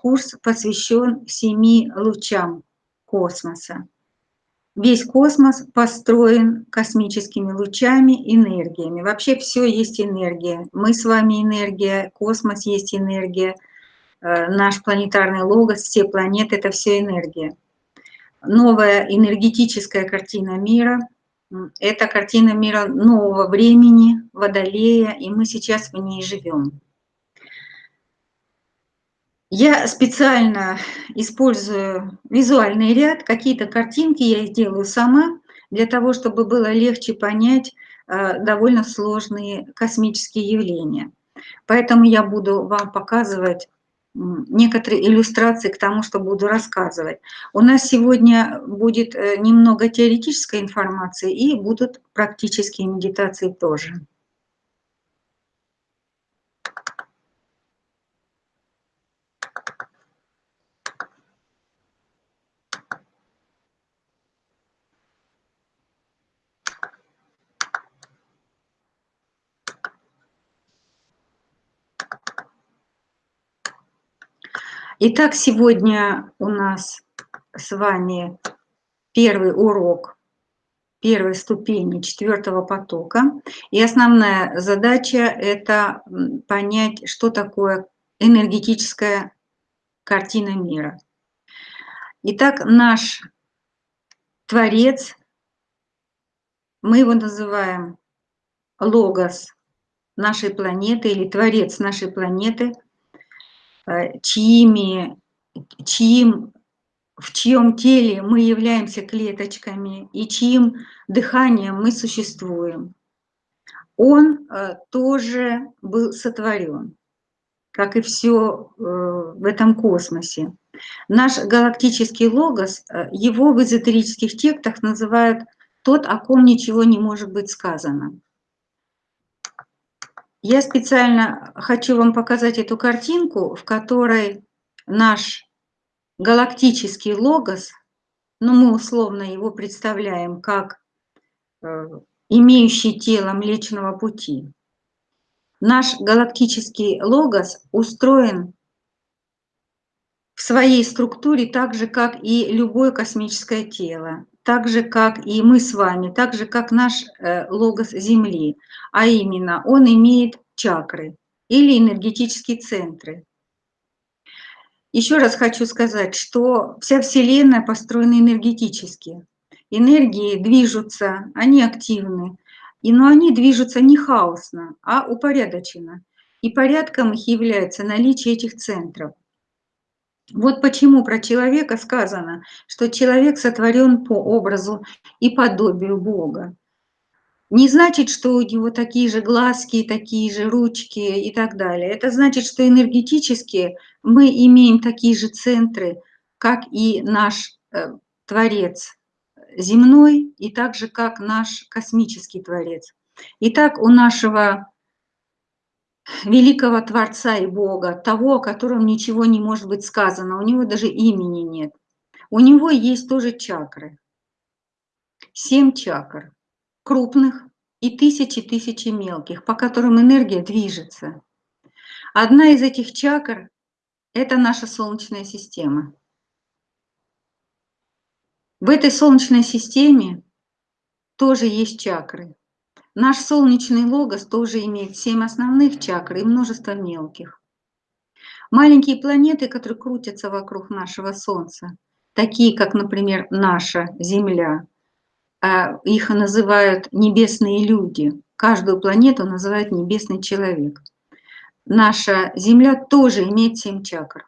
курс посвящен семи лучам космоса. Весь космос построен космическими лучами, энергиями. Вообще все есть энергия. Мы с вами энергия, космос есть энергия, э, наш планетарный логос, все планеты – это все энергия. Новая энергетическая картина мира – это картина мира нового времени, Водолея, и мы сейчас в ней живем. Я специально использую визуальный ряд, какие-то картинки я сделаю сама, для того, чтобы было легче понять э, довольно сложные космические явления. Поэтому я буду вам показывать некоторые иллюстрации к тому, что буду рассказывать. У нас сегодня будет э, немного теоретической информации и будут практические медитации тоже. Итак, сегодня у нас с вами первый урок первой ступени четвертого потока. И основная задача – это понять, что такое энергетическая картина мира. Итак, наш Творец, мы его называем Логос нашей планеты или Творец нашей планеты – чьими, чьим, в чьем теле мы являемся клеточками и чьим дыханием мы существуем. Он э, тоже был сотворен, как и все э, в этом космосе. Наш галактический логос, его в эзотерических текстах называют тот, о ком ничего не может быть сказано. Я специально хочу вам показать эту картинку, в которой наш галактический логос, ну мы условно его представляем как э, имеющий тело Млечного Пути. Наш галактический логос устроен в своей структуре так же, как и любое космическое тело так же, как и мы с вами, так же, как наш э, логос Земли, а именно он имеет чакры или энергетические центры. Еще раз хочу сказать, что вся Вселенная построена энергетически. Энергии движутся, они активны, и, но они движутся не хаосно, а упорядоченно. И порядком их является наличие этих центров – вот почему про человека сказано, что человек сотворен по образу и подобию Бога. Не значит, что у него такие же глазки, такие же ручки и так далее. Это значит, что энергетически мы имеем такие же центры, как и наш э, Творец земной, и так же, как наш космический Творец. Итак, у нашего великого Творца и Бога, того, о котором ничего не может быть сказано, у него даже имени нет. У него есть тоже чакры. Семь чакр, крупных и тысячи-тысячи мелких, по которым энергия движется. Одна из этих чакр – это наша Солнечная система. В этой Солнечной системе тоже есть чакры. Наш солнечный логос тоже имеет семь основных чакр и множество мелких. Маленькие планеты, которые крутятся вокруг нашего Солнца, такие как, например, наша Земля, а, их называют небесные люди. Каждую планету называют небесный человек. Наша Земля тоже имеет семь чакр.